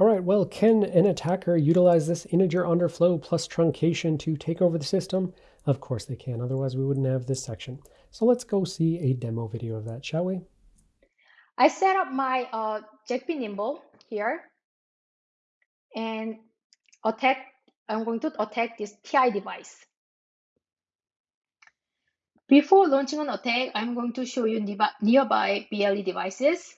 All right, well, can an attacker utilize this integer underflow plus truncation to take over the system? Of course they can, otherwise we wouldn't have this section. So let's go see a demo video of that, shall we? I set up my uh, JACP Nimble here and attack, I'm going to attack this TI device. Before launching an attack, I'm going to show you nearby BLE devices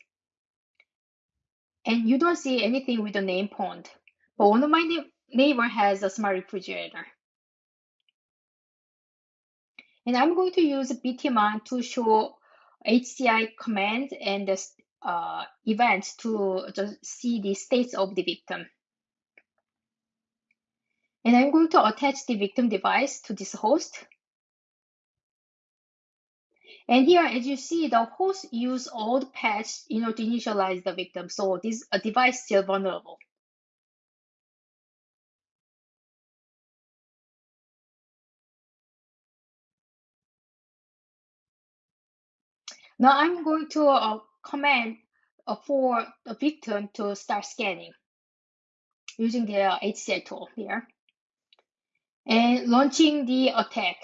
and you don't see anything with the name pond. But one of my neighbor has a smart refrigerator. And I'm going to use btmon to show HCI command and the uh, events to just see the states of the victim. And I'm going to attach the victim device to this host. And here, as you see, the host use old patch you know, to initialize the victim. So this a device still vulnerable. Now I'm going to uh, command uh, for the victim to start scanning using the uh, HCI tool here and launching the attack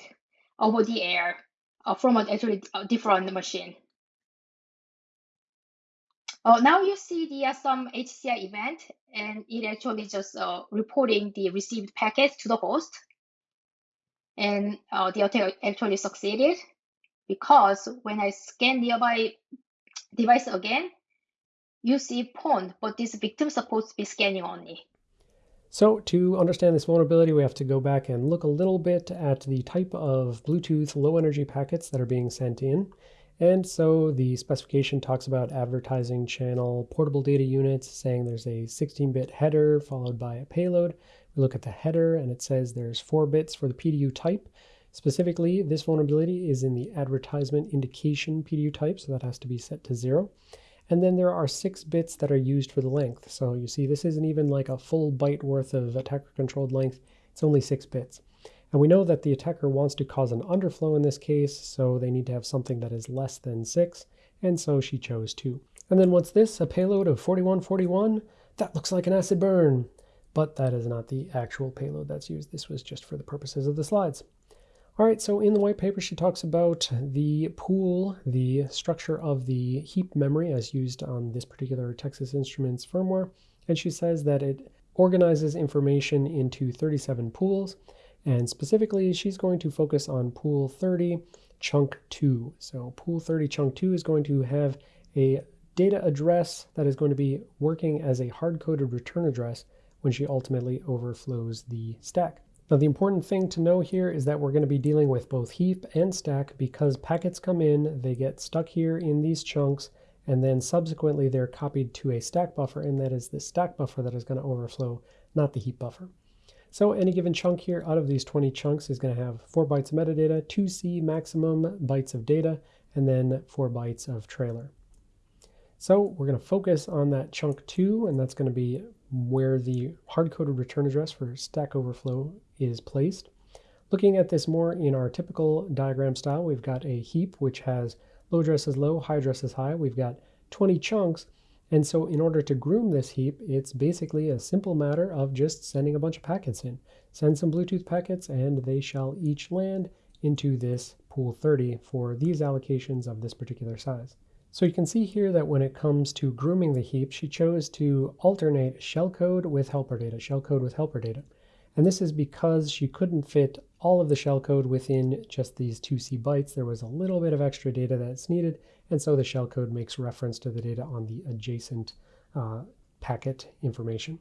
over the air uh, from a actually a different machine. Uh, now you see the uh, some HCI event and it actually just uh, reporting the received packets to the host. And uh, the attack actually succeeded because when I scan nearby device again, you see pond, but this victim supposed to be scanning only. So to understand this vulnerability, we have to go back and look a little bit at the type of Bluetooth low energy packets that are being sent in. And so the specification talks about advertising channel portable data units, saying there's a 16-bit header followed by a payload. We look at the header and it says there's four bits for the PDU type. Specifically, this vulnerability is in the advertisement indication PDU type, so that has to be set to zero. And then there are six bits that are used for the length. So you see this isn't even like a full byte worth of attacker controlled length. It's only six bits. And we know that the attacker wants to cause an underflow in this case, so they need to have something that is less than six. And so she chose two. And then what's this? A payload of 4141? That looks like an acid burn. But that is not the actual payload that's used. This was just for the purposes of the slides. All right, so in the white paper, she talks about the pool, the structure of the heap memory as used on this particular Texas Instruments firmware. And she says that it organizes information into 37 pools. And specifically, she's going to focus on pool 30, chunk 2. So pool 30, chunk 2 is going to have a data address that is going to be working as a hard-coded return address when she ultimately overflows the stack. Now the important thing to know here is that we're going to be dealing with both heap and stack because packets come in, they get stuck here in these chunks, and then subsequently they're copied to a stack buffer, and that is the stack buffer that is going to overflow, not the heap buffer. So any given chunk here out of these 20 chunks is going to have 4 bytes of metadata, 2C maximum bytes of data, and then 4 bytes of trailer. So we're going to focus on that chunk 2, and that's going to be where the hard-coded return address for Stack Overflow is placed. Looking at this more in our typical diagram style, we've got a heap which has low addresses low, high addresses high. We've got 20 chunks. And so in order to groom this heap, it's basically a simple matter of just sending a bunch of packets in. Send some Bluetooth packets and they shall each land into this pool 30 for these allocations of this particular size. So you can see here that when it comes to grooming the heap, she chose to alternate shellcode with helper data, shellcode with helper data. And this is because she couldn't fit all of the shellcode within just these 2C bytes. There was a little bit of extra data that's needed, and so the shellcode makes reference to the data on the adjacent uh, packet information.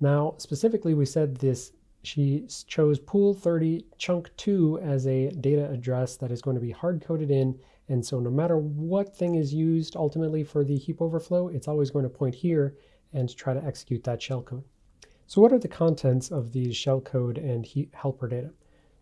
Now, specifically, we said this she chose pool 30 chunk 2 as a data address that is going to be hard-coded in and so no matter what thing is used ultimately for the heap overflow, it's always going to point here and try to execute that shellcode. So what are the contents of these shellcode and helper data?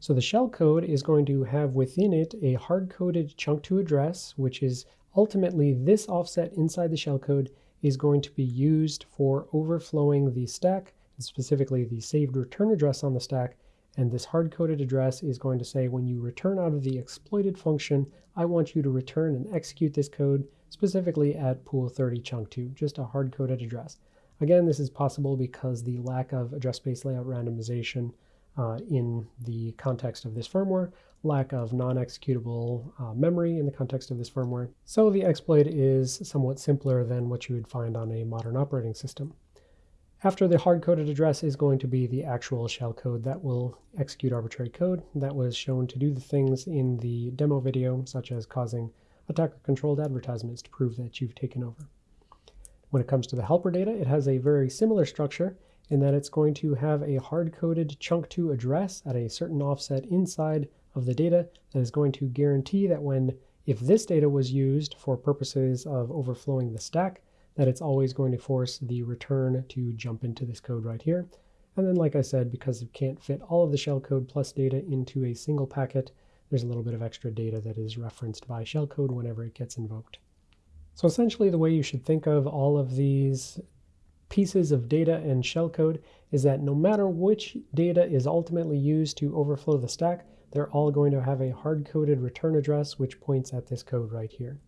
So the shellcode is going to have within it a hard-coded chunk to address, which is ultimately this offset inside the shellcode is going to be used for overflowing the stack, and specifically the saved return address on the stack, and this hard-coded address is going to say when you return out of the exploited function, I want you to return and execute this code specifically at pool 30 chunk 2, just a hard-coded address. Again, this is possible because the lack of address space layout randomization uh, in the context of this firmware, lack of non-executable uh, memory in the context of this firmware. So the exploit is somewhat simpler than what you would find on a modern operating system. After the hard-coded address is going to be the actual shell code that will execute arbitrary code that was shown to do the things in the demo video, such as causing attacker-controlled advertisements to prove that you've taken over. When it comes to the helper data, it has a very similar structure in that it's going to have a hard-coded chunk2 address at a certain offset inside of the data that is going to guarantee that when if this data was used for purposes of overflowing the stack, that it's always going to force the return to jump into this code right here. And then, like I said, because it can't fit all of the shellcode plus data into a single packet, there's a little bit of extra data that is referenced by shellcode whenever it gets invoked. So essentially the way you should think of all of these pieces of data and shellcode is that no matter which data is ultimately used to overflow the stack, they're all going to have a hard-coded return address which points at this code right here.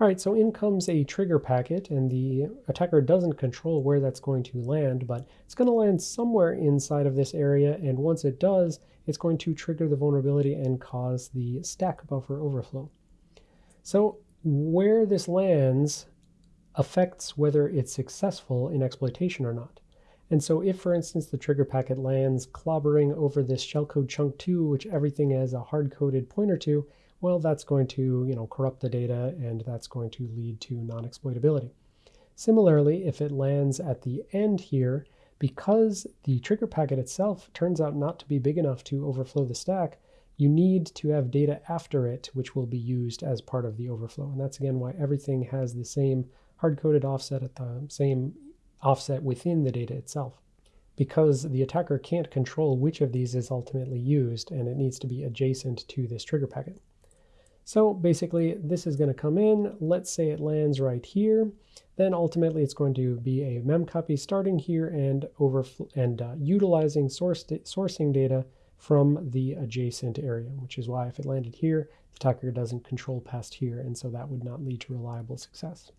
All right, so in comes a trigger packet, and the attacker doesn't control where that's going to land, but it's going to land somewhere inside of this area, and once it does, it's going to trigger the vulnerability and cause the stack buffer overflow. So where this lands affects whether it's successful in exploitation or not. And so if, for instance, the trigger packet lands clobbering over this shellcode chunk 2, which everything has a hard-coded pointer to, well, that's going to you know, corrupt the data and that's going to lead to non-exploitability. Similarly, if it lands at the end here, because the trigger packet itself turns out not to be big enough to overflow the stack, you need to have data after it, which will be used as part of the overflow. And that's again why everything has the same hard-coded offset at the same offset within the data itself because the attacker can't control which of these is ultimately used and it needs to be adjacent to this trigger packet. So basically this is going to come in, let's say it lands right here, then ultimately it's going to be a mem copy starting here and over and uh, utilizing source sourcing data from the adjacent area, which is why if it landed here, the attacker doesn't control past here, and so that would not lead to reliable success.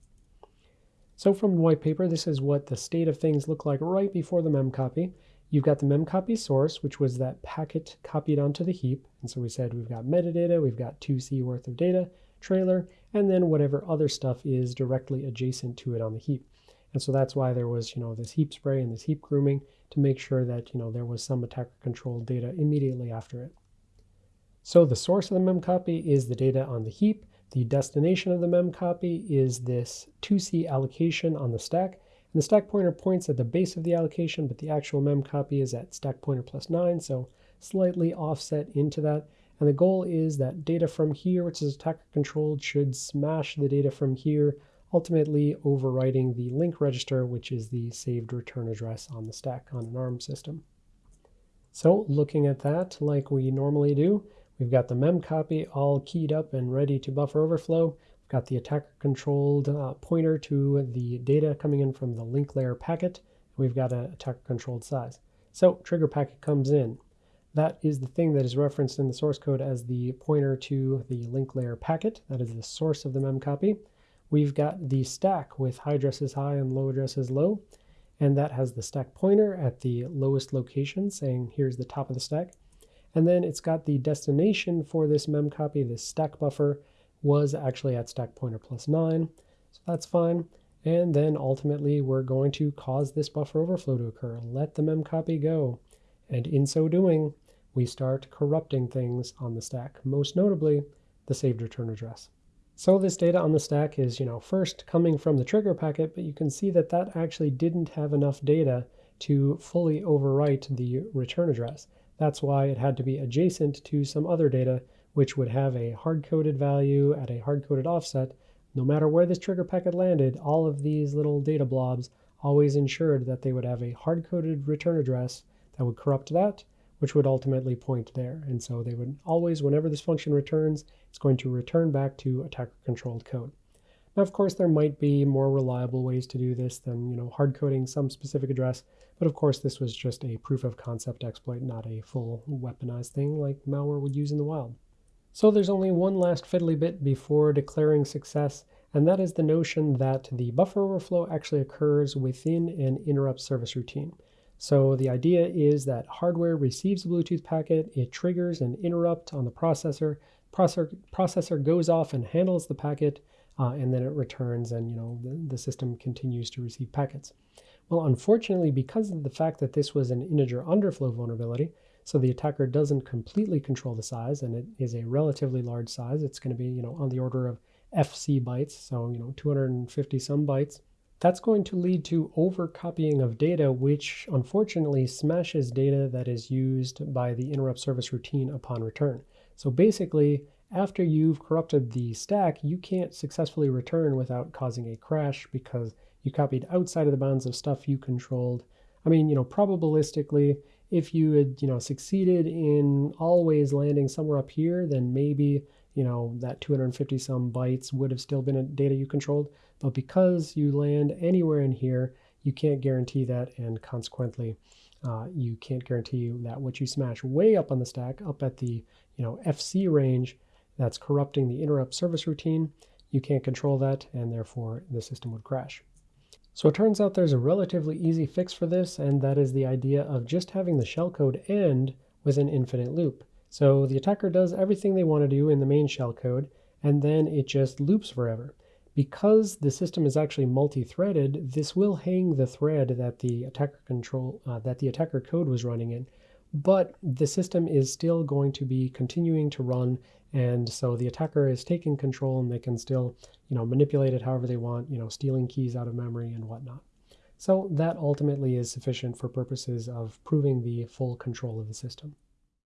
So from the white paper, this is what the state of things look like right before the memcopy. You've got the memcopy source, which was that packet copied onto the heap. And so we said we've got metadata, we've got 2C worth of data, trailer, and then whatever other stuff is directly adjacent to it on the heap. And so that's why there was, you know, this heap spray and this heap grooming to make sure that, you know, there was some attacker controlled data immediately after it. So the source of the memcopy is the data on the heap. The destination of the memcopy is this 2C allocation on the stack. And the stack pointer points at the base of the allocation, but the actual mem copy is at stack pointer plus 9, so slightly offset into that. And the goal is that data from here, which is attacker controlled, should smash the data from here, ultimately overwriting the link register, which is the saved return address on the stack on an ARM system. So looking at that like we normally do, We've got the mem copy all keyed up and ready to buffer overflow. Got the attacker controlled uh, pointer to the data coming in from the link layer packet. We've got an attacker controlled size. So trigger packet comes in. That is the thing that is referenced in the source code as the pointer to the link layer packet. That is the source of the mem copy. We've got the stack with high addresses high and low addresses low. And that has the stack pointer at the lowest location saying here's the top of the stack. And then it's got the destination for this mem copy, this stack buffer, was actually at stack pointer plus 9. So that's fine. And then ultimately we're going to cause this buffer overflow to occur. Let the mem copy go. And in so doing, we start corrupting things on the stack, most notably the saved return address. So this data on the stack is, you know, first coming from the trigger packet, but you can see that that actually didn't have enough data to fully overwrite the return address. That's why it had to be adjacent to some other data, which would have a hard-coded value at a hard-coded offset. No matter where this trigger packet landed, all of these little data blobs always ensured that they would have a hard-coded return address that would corrupt that, which would ultimately point there. And so they would always, whenever this function returns, it's going to return back to attacker-controlled code. Now, of course, there might be more reliable ways to do this than, you know, hard coding some specific address, but of course this was just a proof of concept exploit, not a full weaponized thing like malware would use in the wild. So there's only one last fiddly bit before declaring success, and that is the notion that the buffer overflow actually occurs within an interrupt service routine. So the idea is that hardware receives a Bluetooth packet, it triggers an interrupt on the processor, processor, processor goes off and handles the packet, uh, and then it returns and you know the, the system continues to receive packets. Well, unfortunately, because of the fact that this was an integer underflow vulnerability, so the attacker doesn't completely control the size, and it is a relatively large size. It's going to be, you know, on the order of FC bytes, so, you know, 250 some bytes. That's going to lead to overcopying of data, which unfortunately smashes data that is used by the interrupt service routine upon return. So basically, after you've corrupted the stack, you can't successfully return without causing a crash because you copied outside of the bounds of stuff you controlled. I mean, you know, probabilistically, if you had, you know, succeeded in always landing somewhere up here, then maybe, you know, that 250 some bytes would have still been a data you controlled. But because you land anywhere in here, you can't guarantee that, and consequently, uh, you can't guarantee that what you smash way up on the stack, up at the you know FC range, that's corrupting the interrupt service routine. You can't control that, and therefore the system would crash. So it turns out there's a relatively easy fix for this, and that is the idea of just having the shellcode end with an infinite loop. So the attacker does everything they want to do in the main shellcode, and then it just loops forever. Because the system is actually multi-threaded, this will hang the thread that the attacker control uh, that the attacker code was running in, but the system is still going to be continuing to run, and so the attacker is taking control and they can still, you know, manipulate it however they want, you know, stealing keys out of memory and whatnot. So that ultimately is sufficient for purposes of proving the full control of the system.